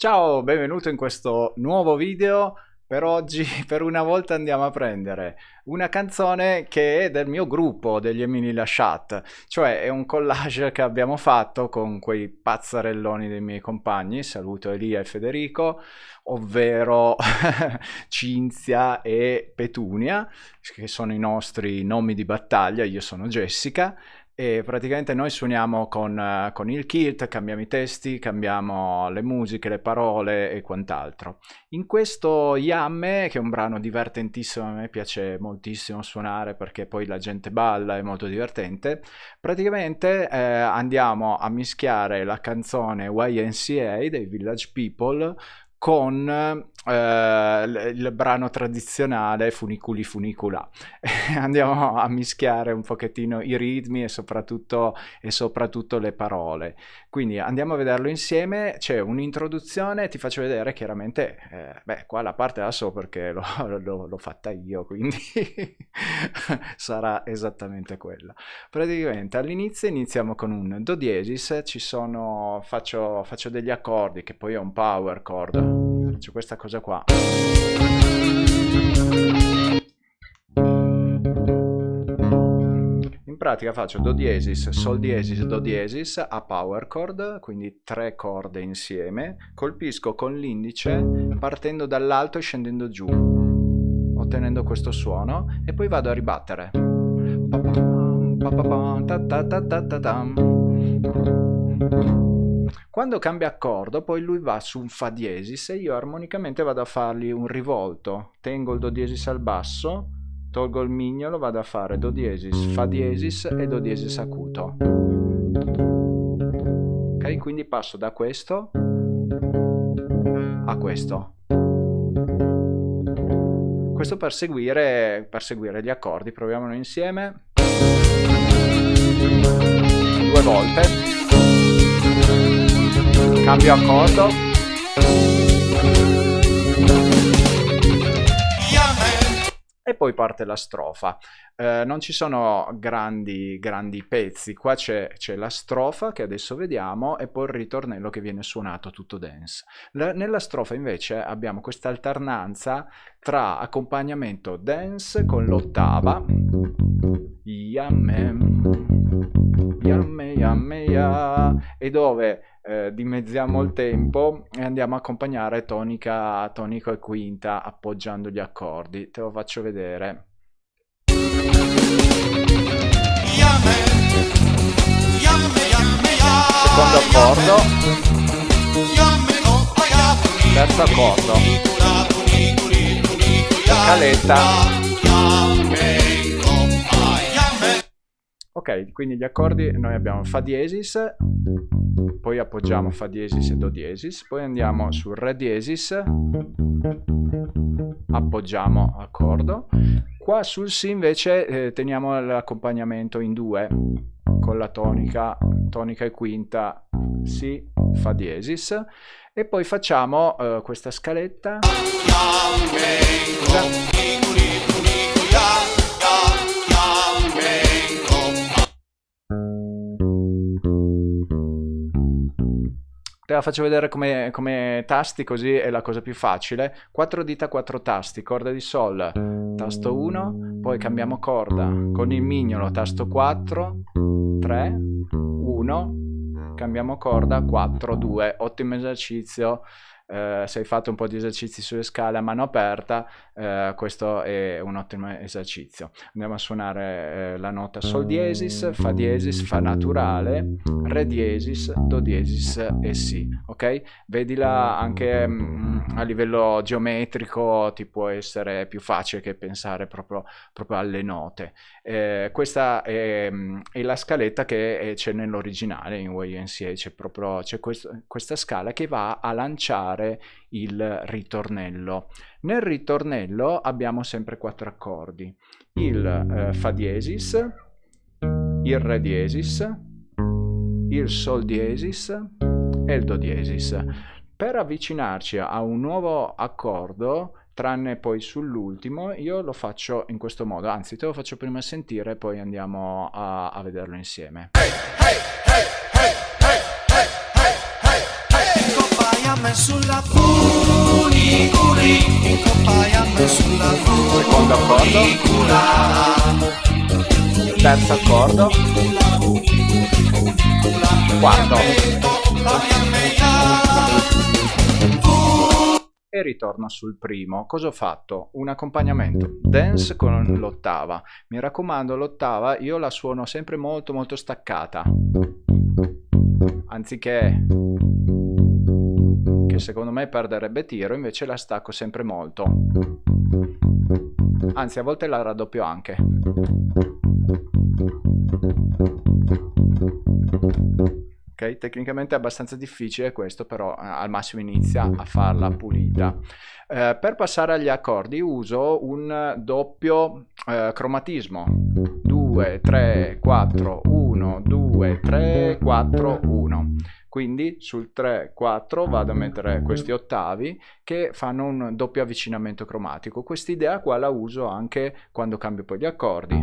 Ciao, benvenuto in questo nuovo video. Per oggi, per una volta, andiamo a prendere una canzone che è del mio gruppo, degli Emini Lasciat, cioè è un collage che abbiamo fatto con quei pazzarelloni dei miei compagni, saluto Elia e Federico, ovvero Cinzia e Petunia, che sono i nostri nomi di battaglia, io sono Jessica, e praticamente noi suoniamo con, eh, con, il kit, cambiamo i testi, cambiamo le musiche, le parole e quant'altro. In questo Yamme, che è un brano divertentissimo, a me piace moltissimo suonare perché poi la gente balla, è molto divertente, praticamente eh, andiamo a mischiare la canzone YNCA dei Village People con eh, il brano tradizionale Funiculi Funicula. Andiamo a mischiare un pochettino i ritmi e soprattutto, e soprattutto le parole. Quindi andiamo a vederlo insieme, c'è un'introduzione, ti faccio vedere chiaramente, eh, beh qua la parte la so perché l'ho fatta io, quindi sarà esattamente quella. Praticamente all'inizio iniziamo con un Do diesis, ci sono, faccio, faccio degli accordi che poi è un power chord faccio questa cosa qua. In pratica faccio do diesis, sol diesis, do diesis a power chord quindi tre corde insieme. Colpisco con l'indice partendo dall'alto e scendendo giù ottenendo questo suono e poi vado a ribattere quando cambia accordo, poi lui va su un Fa diesis e io armonicamente vado a fargli un rivolto. Tengo il Do diesis al basso, tolgo il mignolo, vado a fare Do diesis, Fa diesis e Do diesis acuto. Ok, quindi passo da questo a questo. Questo per seguire, per seguire gli accordi, proviamolo insieme. Due volte cambio accordo. E poi parte la strofa. Eh, non ci sono grandi grandi pezzi. Qua c'è la strofa che adesso vediamo e poi il ritornello che viene suonato tutto dance la, nella strofa invece abbiamo questa alternanza tra accompagnamento dance con l'ottava. Yamme yamme yamme ya e dove eh, dimezziamo il tempo e andiamo a accompagnare tonica, tonica e quinta appoggiando gli accordi. Te lo faccio vedere. Secondo accordo. Terzo accordo. Scaletta. Ok, quindi gli accordi noi abbiamo Fa diesis, poi appoggiamo Fa diesis e Do diesis, poi andiamo su Re diesis, appoggiamo accordo. Qua sul Si invece eh, teniamo l'accompagnamento in due, con la tonica, tonica e quinta, Si, Fa diesis, e poi facciamo eh, questa scaletta. Te la faccio vedere come, come, tasti così è la cosa più facile. 4 dita, 4 tasti, corda di Sol, tasto 1, poi cambiamo corda. Con il mignolo, tasto 4, 3, 1, cambiamo corda, 4, 2, ottimo esercizio eh, se hai fatto un po' di esercizi sulle scale a mano aperta, eh, questo è un ottimo esercizio. Andiamo a suonare eh, la nota Sol diesis, Fa diesis, Fa naturale, Re diesis, Do diesis e Si, ok? Vedila anche mh, mm, a livello geometrico, ti può essere più facile che pensare proprio, proprio alle note. Eh, questa è, mm, è, la scaletta che c'è nell'originale in YNCA, c'è proprio c'è questa scala che va a lanciare fare il ritornello. Nel ritornello abbiamo sempre quattro accordi, il eh, Fa diesis, il Re diesis, il Sol diesis e il Do diesis. Per avvicinarci a un nuovo accordo, tranne poi sull'ultimo, io lo faccio in questo modo, anzi te lo faccio prima sentire e poi andiamo a, a vederlo insieme. Hey, hey, hey, Terzo accordo. Quarto e ritorno sul primo. Cosa ho fatto? Un accompagnamento dance con l'ottava. Mi raccomando, l'ottava io la suono sempre molto molto staccata. Anziché che secondo me perderebbe tiro, invece la stacco sempre molto. Anzi, a volte la raddoppio anche. Ok, tecnicamente è abbastanza difficile questo, però eh, al massimo inizia a farla pulita. Eh, per passare agli accordi uso un doppio eh, cromatismo. 2, 3, 4, 1, 2, 3, 4, 1. Quindi sul 3, 4 vado a mettere questi ottavi che fanno un doppio avvicinamento cromatico. Quest'idea qua la uso anche quando cambio poi gli accordi.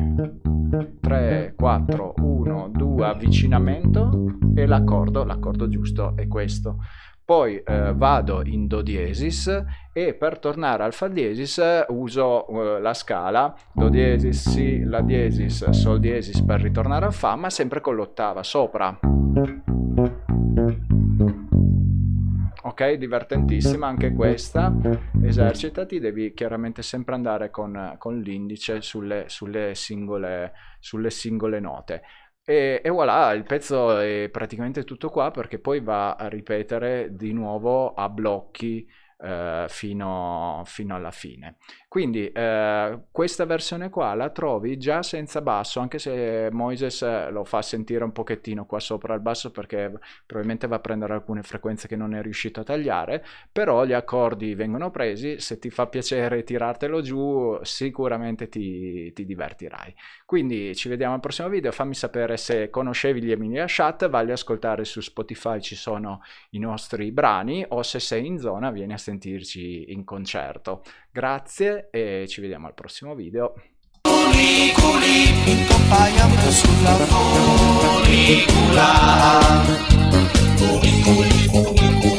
3, 4, 1, 2, avvicinamento e l'accordo, l'accordo giusto è questo. Poi eh, vado in Do diesis e per tornare al Fa diesis uso eh, la scala. Do diesis, Si, La diesis, Sol diesis per ritornare al Fa, ma sempre con l'ottava sopra. Ok divertentissima anche questa. Esercitati devi chiaramente sempre andare con, con l'indice sulle, sulle, sulle singole note e, e, voilà, il pezzo è praticamente tutto qua perché poi va a ripetere di nuovo a blocchi eh, fino, fino, alla fine. Quindi eh, questa versione qua la trovi già senza basso, anche se Moises lo fa sentire un pochettino qua sopra il basso perché probabilmente va a prendere alcune frequenze che non è riuscito a tagliare, però gli accordi vengono presi, se ti fa piacere tirartelo giù sicuramente ti, ti divertirai. Quindi ci vediamo al prossimo video, fammi sapere se conoscevi gli Emilia Chat, a ascoltare su Spotify, ci sono i nostri brani o se sei in zona vieni a sentirci in concerto. Grazie e ci vediamo al prossimo video. Funiculi,